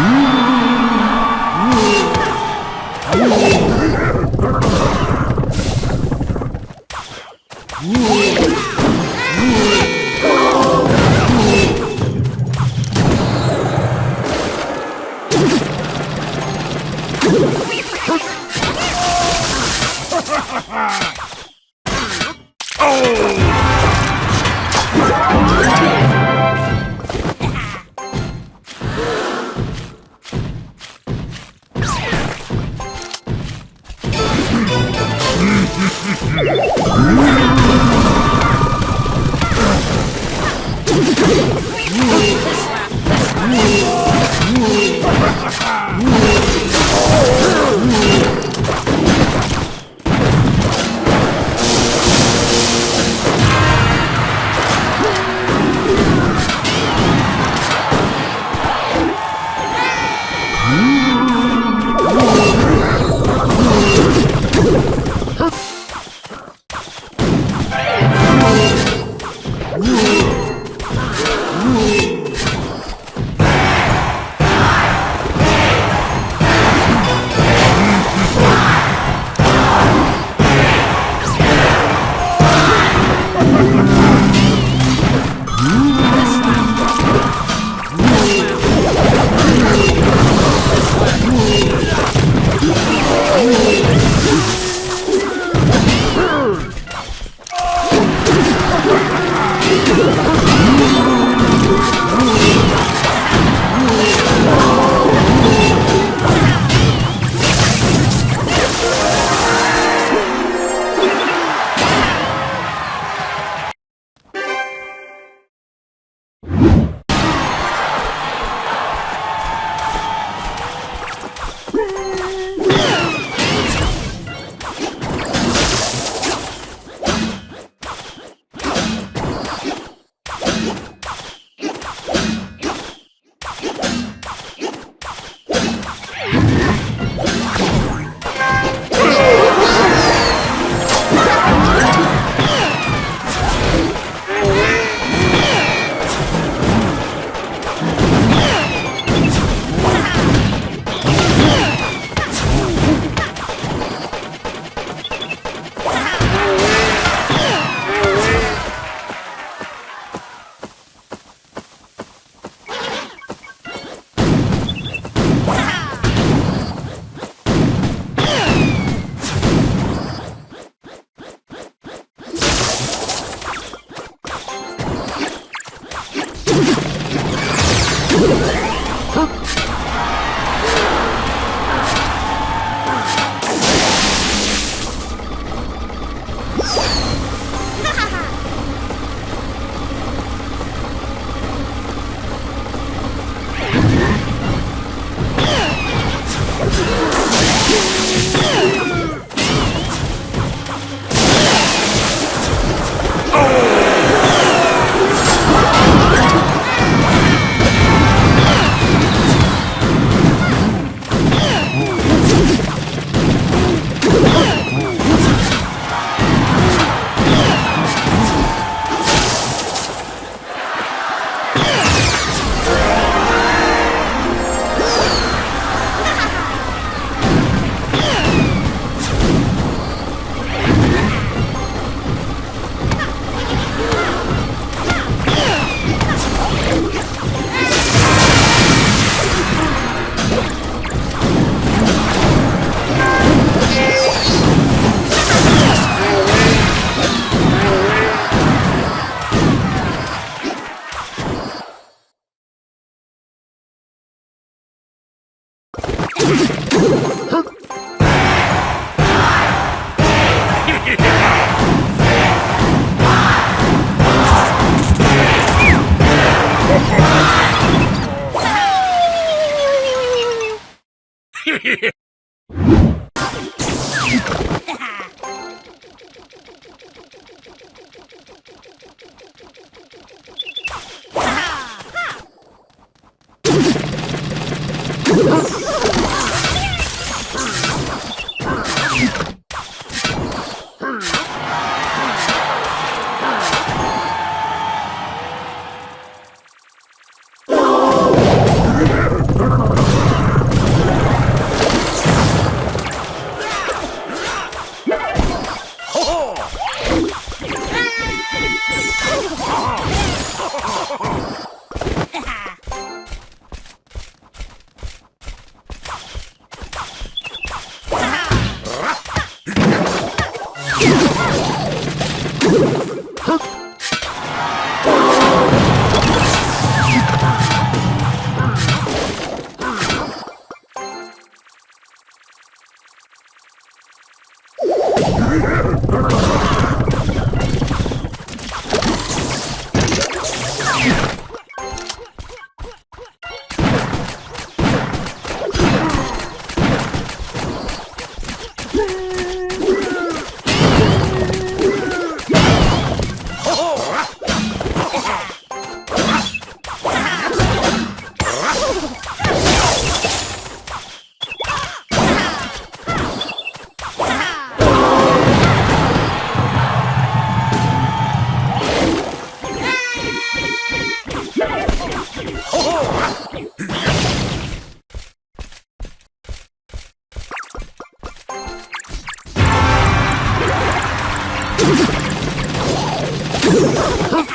Mm-hmm. Hmm. Oh! Huh?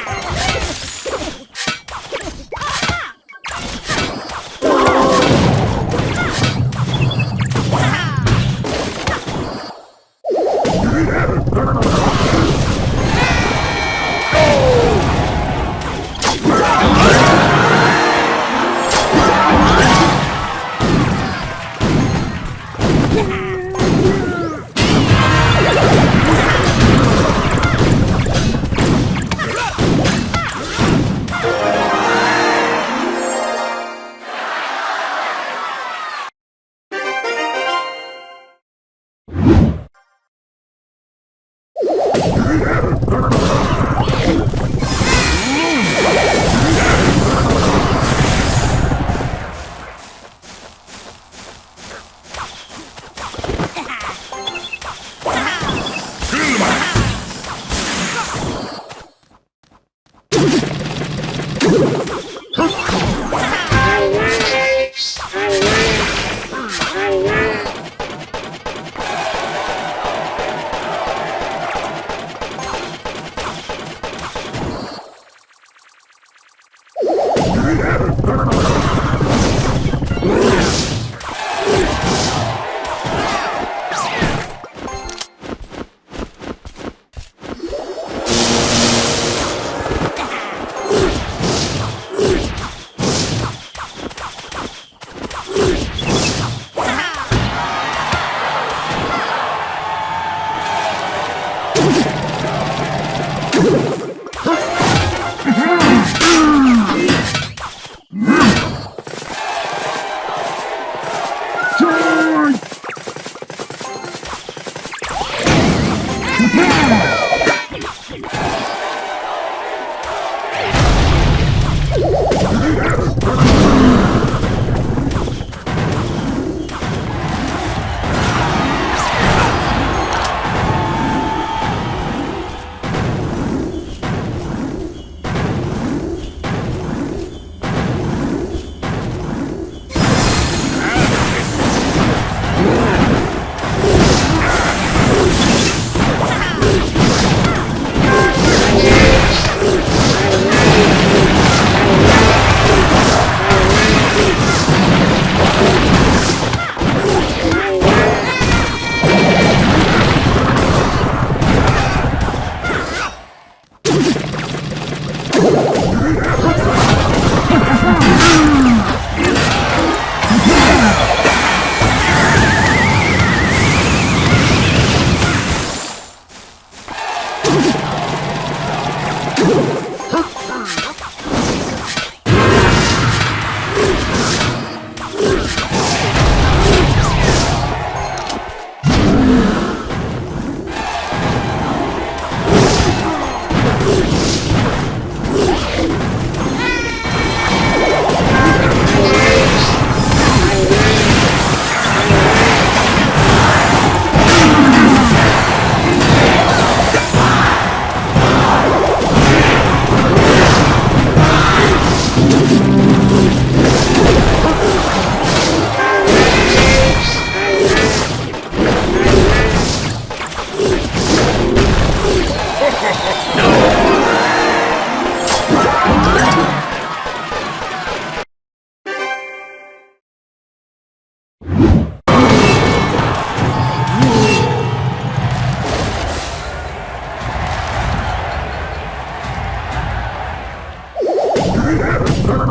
Brr.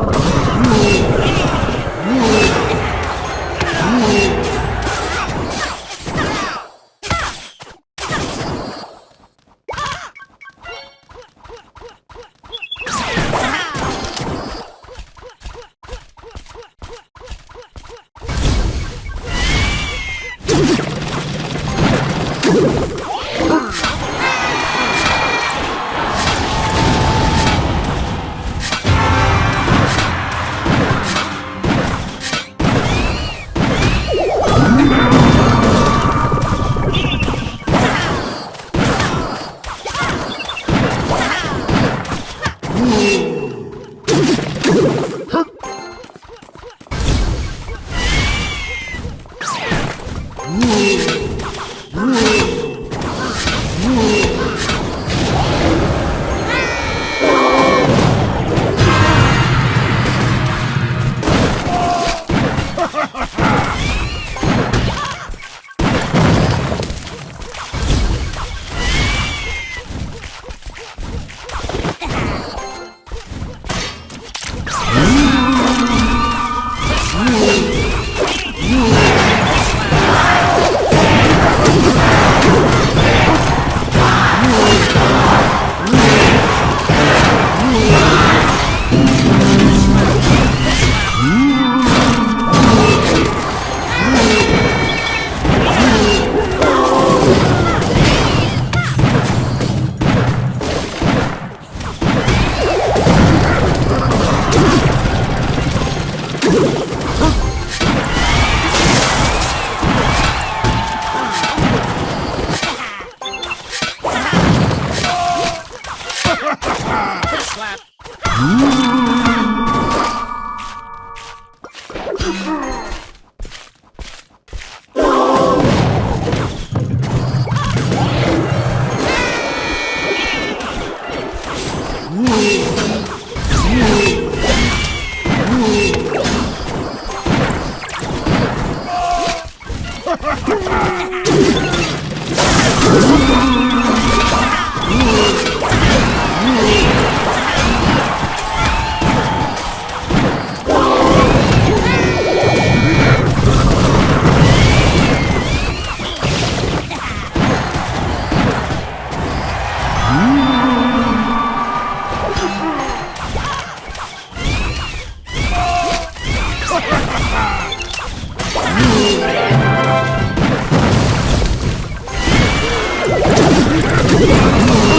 Yeah!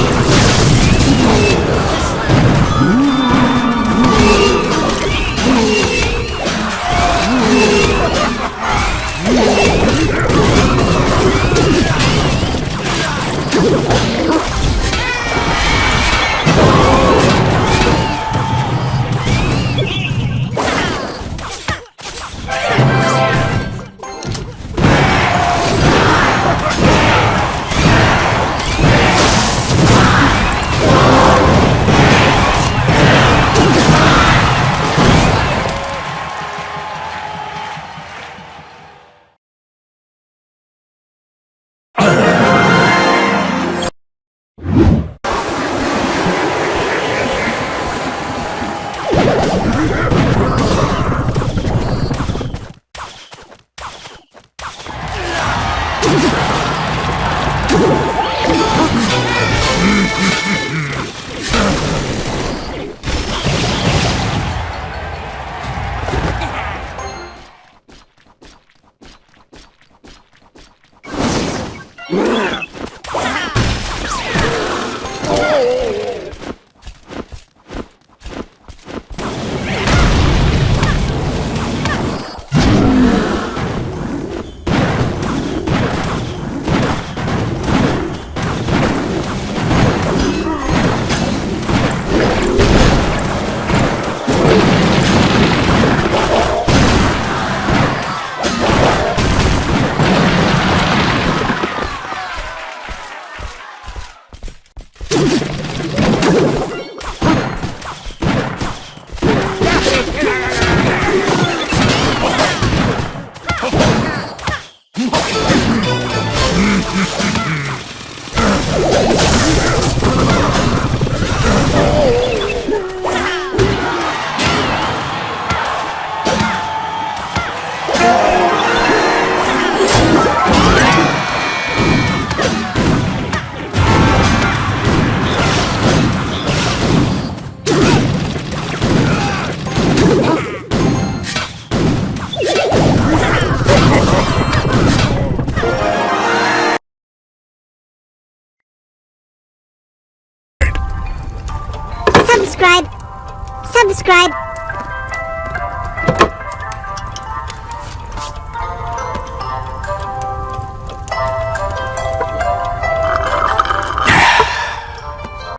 subscribe.